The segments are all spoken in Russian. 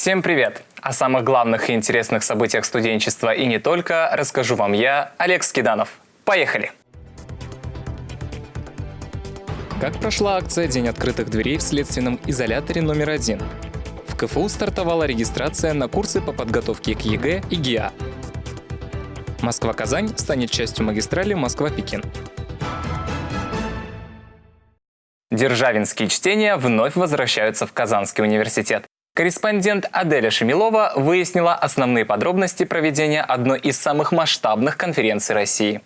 Всем привет! О самых главных и интересных событиях студенчества и не только расскажу вам я, Олег Скиданов. Поехали! Как прошла акция «День открытых дверей» в следственном изоляторе номер один? В КФУ стартовала регистрация на курсы по подготовке к ЕГЭ и ГИА. Москва-Казань станет частью магистрали Москва-Пекин. Державинские чтения вновь возвращаются в Казанский университет. Корреспондент Аделя Шемилова выяснила основные подробности проведения одной из самых масштабных конференций России.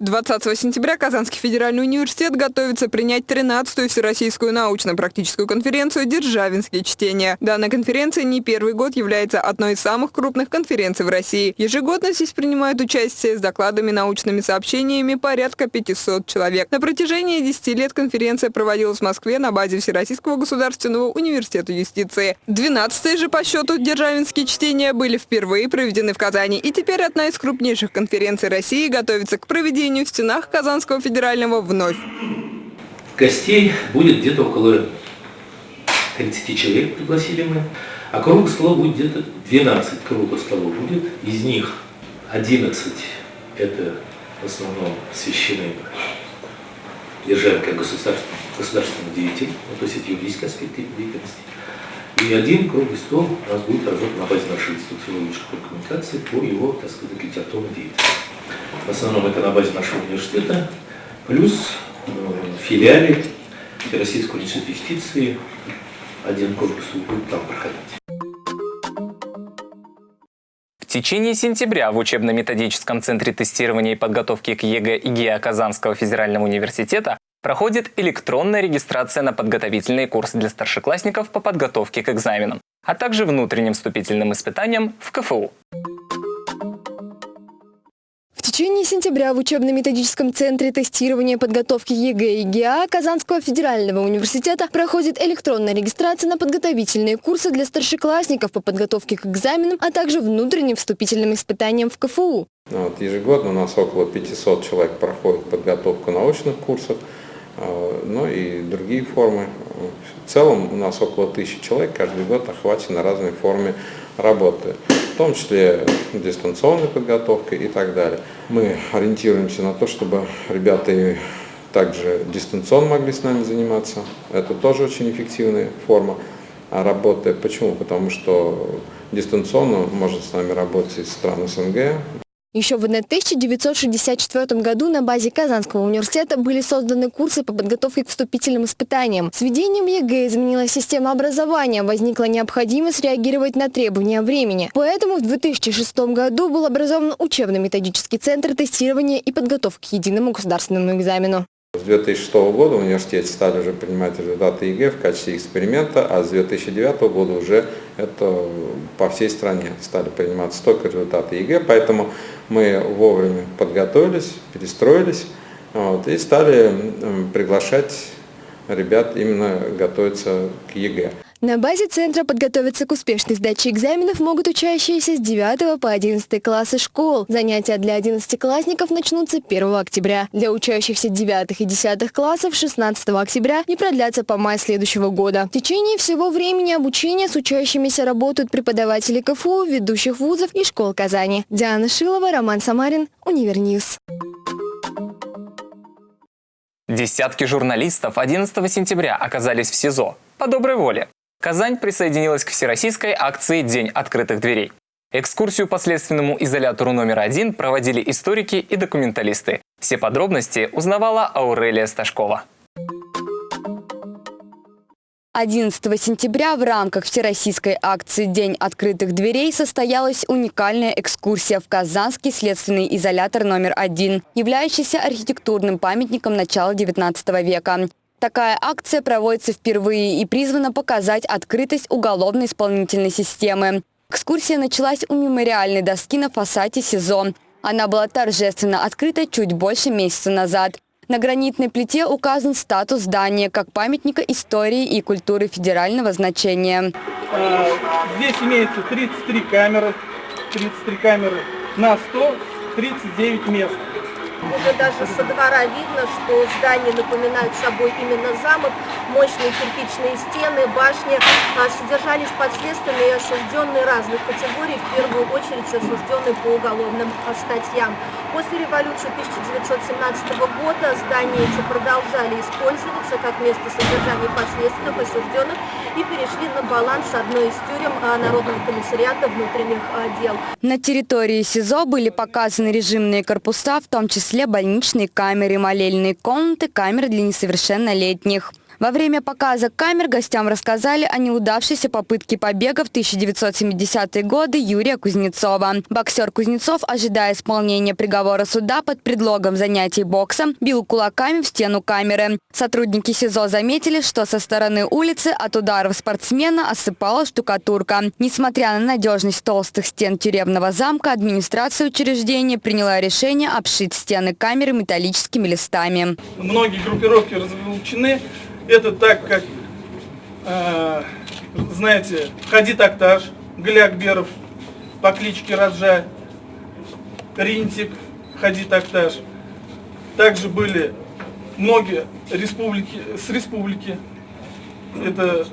20 сентября Казанский федеральный университет готовится принять 13-ю Всероссийскую научно-практическую конференцию «Державинские чтения». Данная конференция не первый год является одной из самых крупных конференций в России. Ежегодно здесь принимают участие с докладами, научными сообщениями порядка 500 человек. На протяжении 10 лет конференция проводилась в Москве на базе Всероссийского государственного университета юстиции. 12 же по счету «Державинские чтения» были впервые проведены в Казани. И теперь одна из крупнейших конференций России готовится к проведению проведению в стенах Казанского федерального вновь. Гостей будет где-то около 30 человек пригласили мы, а круг стола будет где-то 12 кругов столов будет, из них 11 это в основном посвящены державе как государственному, государственному деятелю, ну, то есть это юридический аспект деятельности. И один круглый стол у нас будет работать на базе нашего института коммуникации по его, так сказать, литературной деятельности. В основном это на базе нашего университета, плюс э, филиале Российского университета юстиции один корпус будет там проходить. В течение сентября в учебно-методическом центре тестирования и подготовки к ЕГЭ и ГИА Казанского федерального университета проходит электронная регистрация на подготовительные курсы для старшеклассников по подготовке к экзаменам, а также внутренним вступительным испытаниям в КФУ течение сентября в учебно-методическом центре тестирования подготовки ЕГЭ и ГИА Казанского федерального университета проходит электронная регистрация на подготовительные курсы для старшеклассников по подготовке к экзаменам, а также внутренним вступительным испытаниям в КФУ. Ну вот, ежегодно у нас около 500 человек проходит подготовку научных курсов, ну и другие формы. В целом у нас около тысячи человек каждый год охвачены разной форме работы том числе дистанционной подготовкой и так далее. Мы ориентируемся на то, чтобы ребята также дистанционно могли с нами заниматься. Это тоже очень эффективная форма работы. Почему? Потому что дистанционно может с нами работать из стран СНГ, еще в 1964 году на базе Казанского университета были созданы курсы по подготовке к вступительным испытаниям. С введением ЕГЭ изменилась система образования, возникла необходимость реагировать на требования времени. Поэтому в 2006 году был образован учебно-методический центр тестирования и подготовки к единому государственному экзамену. С 2006 года в университете стали уже принимать результаты ЕГЭ в качестве эксперимента, а с 2009 года уже это по всей стране стали приниматься только результаты ЕГЭ, поэтому мы вовремя подготовились, перестроились вот, и стали приглашать ребят именно готовиться к ЕГЭ. На базе центра подготовиться к успешной сдаче экзаменов могут учащиеся с 9 по 11 классы школ. Занятия для 11-классников начнутся 1 октября. Для учащихся 9 и 10 классов 16 октября и продлятся по май следующего года. В течение всего времени обучения с учащимися работают преподаватели КФУ, ведущих вузов и школ Казани. Диана Шилова, Роман Самарин, Универньюз. Десятки журналистов 11 сентября оказались в СИЗО по доброй воле. Казань присоединилась к всероссийской акции «День открытых дверей». Экскурсию по следственному изолятору номер один проводили историки и документалисты. Все подробности узнавала Аурелия Сташкова. 11 сентября в рамках всероссийской акции «День открытых дверей» состоялась уникальная экскурсия в Казанский следственный изолятор номер один, являющийся архитектурным памятником начала XIX века. Такая акция проводится впервые и призвана показать открытость уголовно-исполнительной системы. Экскурсия началась у мемориальной доски на фасаде СИЗО. Она была торжественно открыта чуть больше месяца назад. На гранитной плите указан статус здания как памятника истории и культуры федерального значения. А, здесь имеется 33 камеры, 33 камеры на 139 мест. Уже даже со двора видно, что здания напоминают собой именно замок. Мощные кирпичные стены, башни а, содержались подследственные и осужденные разных категорий, в первую очередь осужденные по уголовным статьям. После революции 1917 года здания эти продолжали использоваться как место содержания подследственных осужденных и перешли на баланс одной из тюрем а, Народного комиссариата внутренних дел. На территории СИЗО были показаны режимные корпуса, в том числе больничные камеры, молельные комнаты, камеры для несовершеннолетних. Во время показа камер гостям рассказали о неудавшейся попытке побега в 1970-е годы Юрия Кузнецова. Боксер Кузнецов, ожидая исполнения приговора суда под предлогом занятий боксом, бил кулаками в стену камеры. Сотрудники СИЗО заметили, что со стороны улицы от ударов спортсмена осыпала штукатурка. Несмотря на надежность толстых стен тюремного замка, администрация учреждения приняла решение обшить стены камеры металлическими листами. Многие группировки разлучены это так, как, э, знаете, Хадид Акташ, Глякберов по кличке Раджа, Ринтик, Хадид Акташ. Также были многие республики, с республики. Это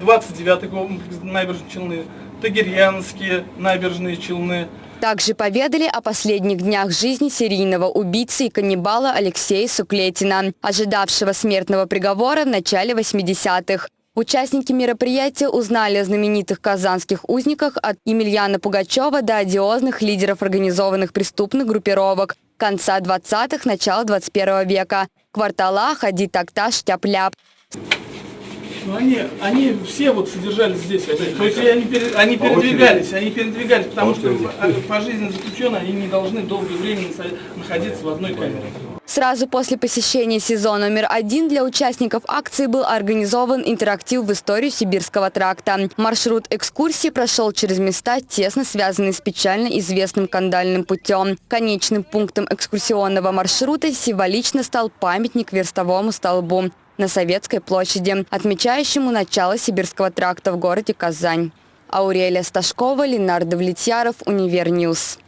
29-й комплекс набережной Челны, Тагирьянские набережные Челны, также поведали о последних днях жизни серийного убийцы и каннибала Алексея Суклетина, ожидавшего смертного приговора в начале 80-х. Участники мероприятия узнали о знаменитых казанских узниках от Емельяна Пугачева до одиозных лидеров организованных преступных группировок конца 20-х, начала 21 века. Квартала, Хади Такташ, Тяп-Ляп. Ну, они, они все вот содержались здесь. То есть они, они передвигались, они передвигались, потому что по жизни заключенные они не должны долгое время находиться в одной камере. Сразу после посещения СИЗО номер один для участников акции был организован интерактив в историю Сибирского тракта. Маршрут экскурсии прошел через места, тесно связанные с печально известным кандальным путем. Конечным пунктом экскурсионного маршрута символично стал памятник верстовому столбу на Советской площади, отмечающему начало Сибирского тракта в городе Казань. Аурелия Сташкова, Ленар Давлетьяров, Универньюз.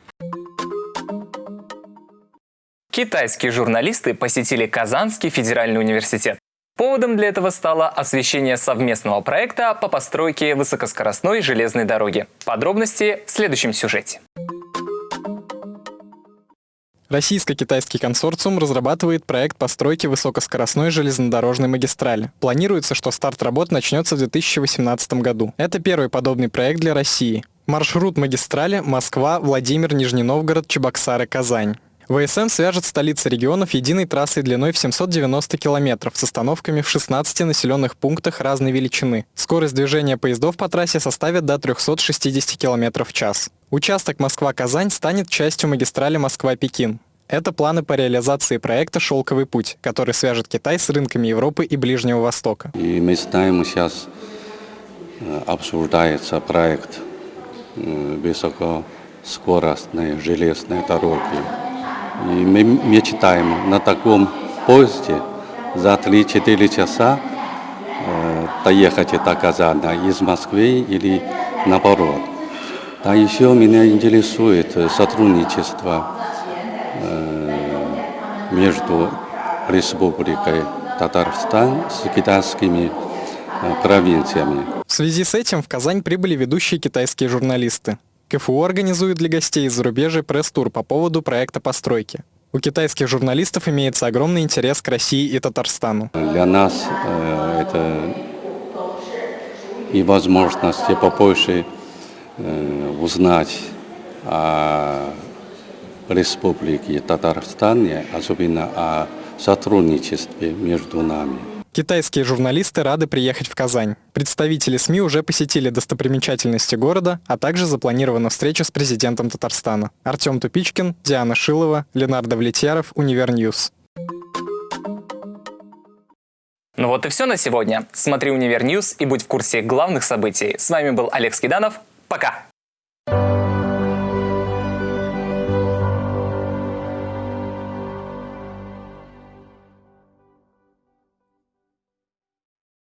Китайские журналисты посетили Казанский федеральный университет. Поводом для этого стало освещение совместного проекта по постройке высокоскоростной железной дороги. Подробности в следующем сюжете. Российско-китайский консорциум разрабатывает проект постройки высокоскоростной железнодорожной магистрали. Планируется, что старт работ начнется в 2018 году. Это первый подобный проект для России. Маршрут магистрали Москва, Владимир, Нижний Новгород, Чебоксары, Казань. ВСМ свяжет столицы регионов единой трассой длиной в 790 километров с остановками в 16 населенных пунктах разной величины. Скорость движения поездов по трассе составит до 360 километров в час. Участок Москва-Казань станет частью магистрали Москва-Пекин. Это планы по реализации проекта «Шелковый путь», который свяжет Китай с рынками Европы и Ближнего Востока. И мы знаем, сейчас э, обсуждается проект э, высокоскоростной железной дороги. И мы мечтаем на таком поезде за 3-4 часа э, доехать до Казана из Москвы или наоборот. А еще меня интересует сотрудничество э, между Республикой Татарстан с китайскими э, провинциями. В связи с этим в Казань прибыли ведущие китайские журналисты. КФУ организует для гостей из зарубежья пресс-тур по поводу проекта постройки. У китайских журналистов имеется огромный интерес к России и Татарстану. Для нас э, это и возможность побольше Э, узнать о Республике Татарстан, особенно о сотрудничестве между нами. Китайские журналисты рады приехать в Казань. Представители СМИ уже посетили достопримечательности города, а также запланирована встреча с президентом Татарстана. Артем Тупичкин, Диана Шилова, Ленар Давлетьяров, Универньюз. Ну вот и все на сегодня. Смотри Универньюз и будь в курсе главных событий. С вами был Олег Скиданов. Пока!